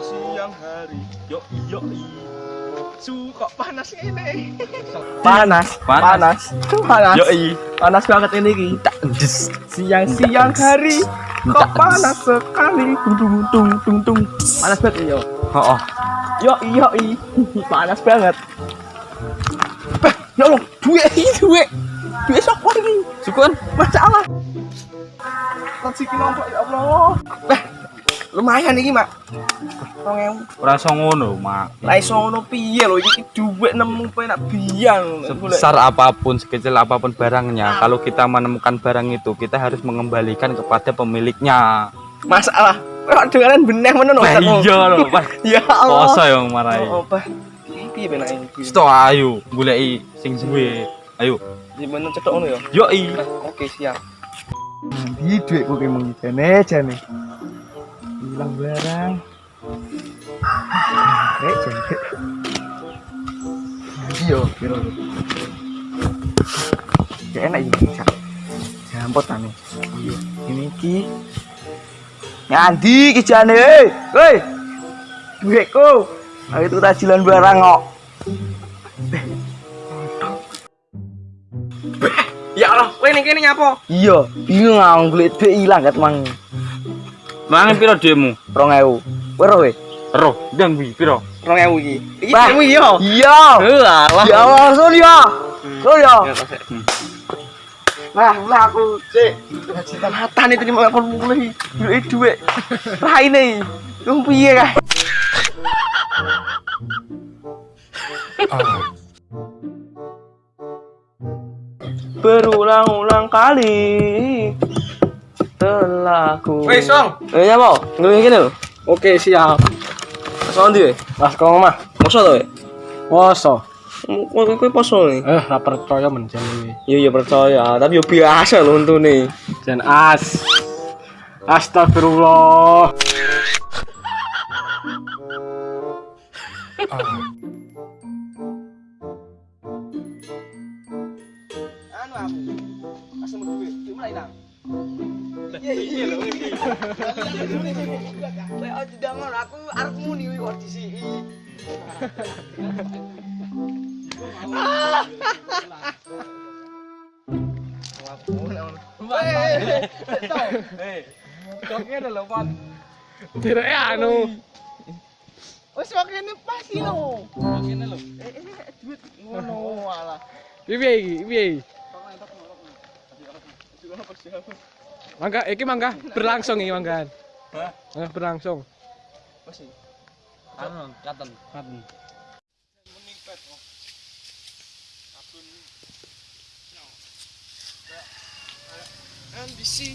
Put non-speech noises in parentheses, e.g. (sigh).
iya su kok panas ini Panas, Panas. panas, panas, yo panas banget ini ki. Siang-siang hari kok panas sekali. Tung tung tung tung. Panas banget yo. oh, oh. Yo yo. (laughs) Panas banget. Ya Allah, duit duit. Duit sok ini. sukun Masalah. Rezeki nombok ya Allah. Eh, lumayan iki, Mak. 2000. ora iso ngono mak Lah iso ngono piye lho iki duit nemu penak biang. sebesar apa pun sekecil apa pun barangnya kalau kita menemukan barang itu kita harus mengembalikan kepada pemiliknya masalah. Kok dengaran beneh menen Lah iya lho Pak. (laughs) Ya Allah. Poso yang marahi. Oh, apa? Piye penak iki? Sto ayo goleki sing duwe. Ayo. Gimana cetok ngono ya? Yo i. Oke, siap. Nanti duitku ki mung jane jane. Hilang barang. Rek jane. Nanti yo piro. Ya enak iki. Cak. Jampot tane. Iya. Ini ki Ngandi ki jane. Hei. Duitku. Ayo itu tajilan barang kok. Ya Allah, kowe ning kene nyapa? Iya, bingung aku golek ilang kat mang Mangan piro demo? 2000. Kowe ro kowe? Roh, ndang kuwi piro? 2000 iki. Iki demo iya. Iya. Alah. Ya Allah, sun ya. Sun ya. Nah, lah aku sik. Cinta mata nih terima aku mulai duit duit. Raine. Lu piye kae? Berulang-ulang kali telah ku Wei, Song. Eh, ya mau? Ngeling gini lho. Oke, siap. Soal ndi? Mas kau mah. Poso to, we? Poso. Kok kowe poso nih? Eh, ra percaya menjen iki. Iya iya percaya, tapi yo biasa lho untune. Jan as. Astagfirullah. Anu aku. Asem duit mulai nang. Iya iya iki. Aku muni kok. Tidak anu. Wes wakene pas iki lho. Wakene lho. Eh eh duit ngono alah. Piye iki? Piye? mangga iki mangga berlangsung iki manggan. Hah? berlangsung apa sih anu katen katen NBC